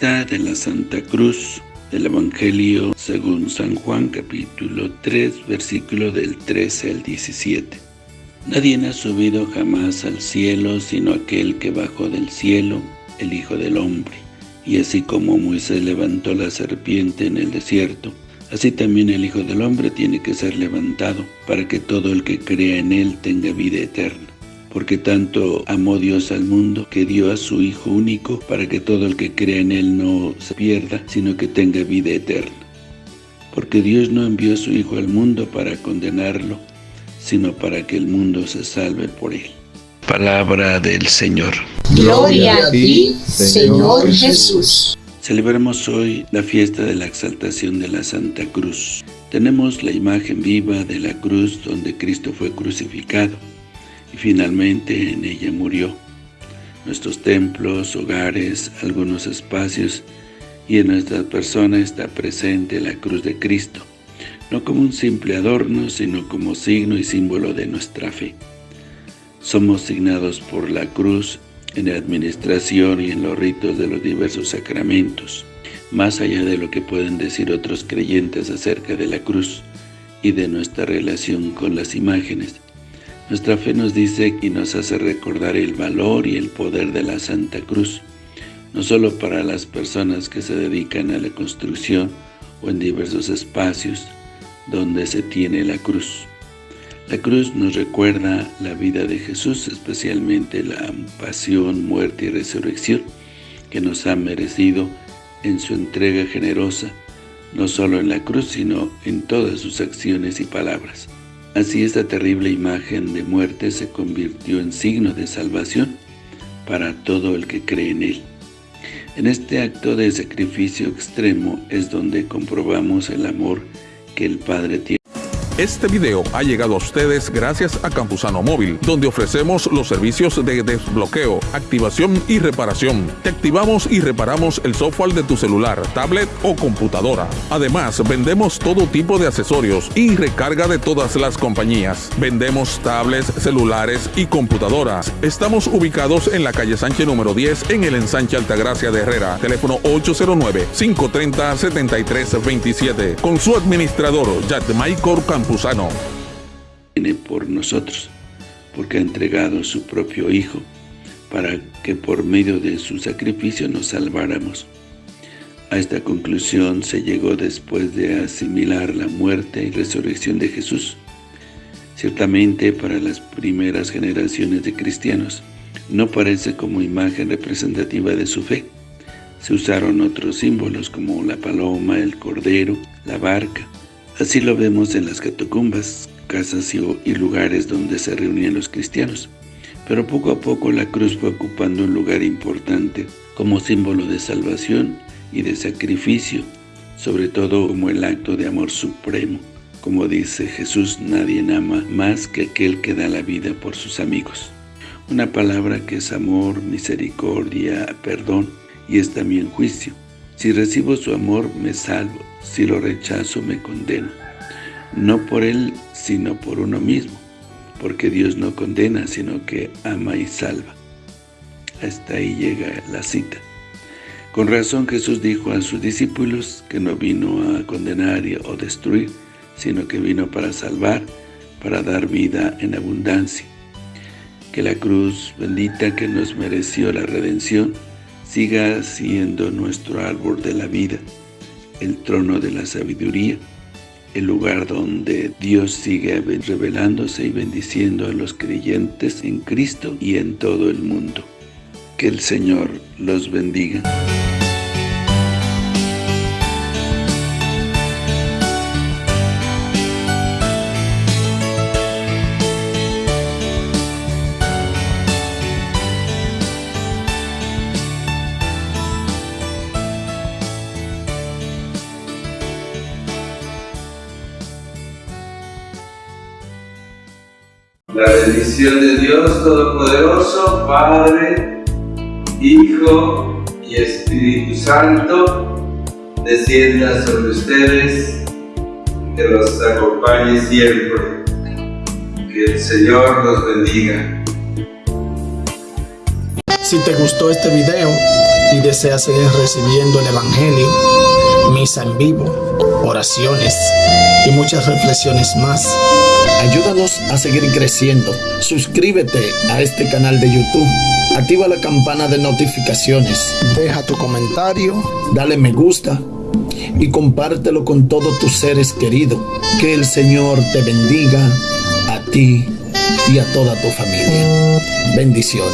de la Santa Cruz del Evangelio según San Juan capítulo 3 versículo del 13 al 17. Nadie ha subido jamás al cielo sino aquel que bajó del cielo, el Hijo del Hombre. Y así como Moisés levantó la serpiente en el desierto, así también el Hijo del Hombre tiene que ser levantado, para que todo el que crea en él tenga vida eterna porque tanto amó Dios al mundo que dio a su Hijo único para que todo el que crea en Él no se pierda, sino que tenga vida eterna. Porque Dios no envió a su Hijo al mundo para condenarlo, sino para que el mundo se salve por Él. Palabra del Señor. Gloria a ti, Señor Jesús. Celebramos hoy la fiesta de la exaltación de la Santa Cruz. Tenemos la imagen viva de la cruz donde Cristo fue crucificado y finalmente en ella murió. Nuestros templos, hogares, algunos espacios y en nuestra persona está presente la cruz de Cristo, no como un simple adorno, sino como signo y símbolo de nuestra fe. Somos signados por la cruz en la administración y en los ritos de los diversos sacramentos, más allá de lo que pueden decir otros creyentes acerca de la cruz y de nuestra relación con las imágenes. Nuestra fe nos dice y nos hace recordar el valor y el poder de la Santa Cruz, no solo para las personas que se dedican a la construcción o en diversos espacios donde se tiene la cruz. La cruz nos recuerda la vida de Jesús, especialmente la pasión, muerte y resurrección que nos ha merecido en su entrega generosa, no solo en la cruz, sino en todas sus acciones y palabras. Así esta terrible imagen de muerte se convirtió en signo de salvación para todo el que cree en Él. En este acto de sacrificio extremo es donde comprobamos el amor que el Padre tiene este video ha llegado a ustedes gracias a Campusano Móvil, donde ofrecemos los servicios de desbloqueo, activación y reparación. Te activamos y reparamos el software de tu celular, tablet o computadora. Además, vendemos todo tipo de accesorios y recarga de todas las compañías. Vendemos tablets, celulares y computadoras. Estamos ubicados en la calle Sánchez número 10 en el ensanche Altagracia de Herrera. Teléfono 809-530-7327. Con su administrador, Michael Campos Viene por nosotros, porque ha entregado su propio Hijo, para que por medio de su sacrificio nos salváramos. A esta conclusión se llegó después de asimilar la muerte y resurrección de Jesús. Ciertamente para las primeras generaciones de cristianos no parece como imagen representativa de su fe. Se usaron otros símbolos como la paloma, el cordero, la barca, Así lo vemos en las catacumbas, casas y, lugares donde se reunían los cristianos. Pero poco a poco la cruz fue ocupando un lugar importante como símbolo de salvación y de sacrificio, sobre todo como el acto de amor supremo. Como dice Jesús, nadie ama más que aquel que da la vida por sus amigos. Una palabra que es amor, misericordia, perdón y es también juicio. Si recibo su amor, me salvo. Si lo rechazo, me condeno. No por él, sino por uno mismo. Porque Dios no condena, sino que ama y salva. Hasta ahí llega la cita. Con razón Jesús dijo a sus discípulos que no vino a condenar o destruir, sino que vino para salvar, para dar vida en abundancia. Que la cruz bendita que nos mereció la redención, siga siendo nuestro árbol de la vida, el trono de la sabiduría, el lugar donde Dios sigue revelándose y bendiciendo a los creyentes en Cristo y en todo el mundo. Que el Señor los bendiga. La bendición de Dios Todopoderoso, Padre, Hijo y Espíritu Santo, descienda sobre ustedes, que los acompañe siempre. Que el Señor los bendiga. Si te gustó este video y deseas seguir recibiendo el Evangelio, misa en vivo, oraciones y muchas reflexiones más. Ayúdanos a seguir creciendo. Suscríbete a este canal de YouTube. Activa la campana de notificaciones. Deja tu comentario, dale me gusta y compártelo con todos tus seres queridos. Que el Señor te bendiga a ti y a toda tu familia. Bendiciones.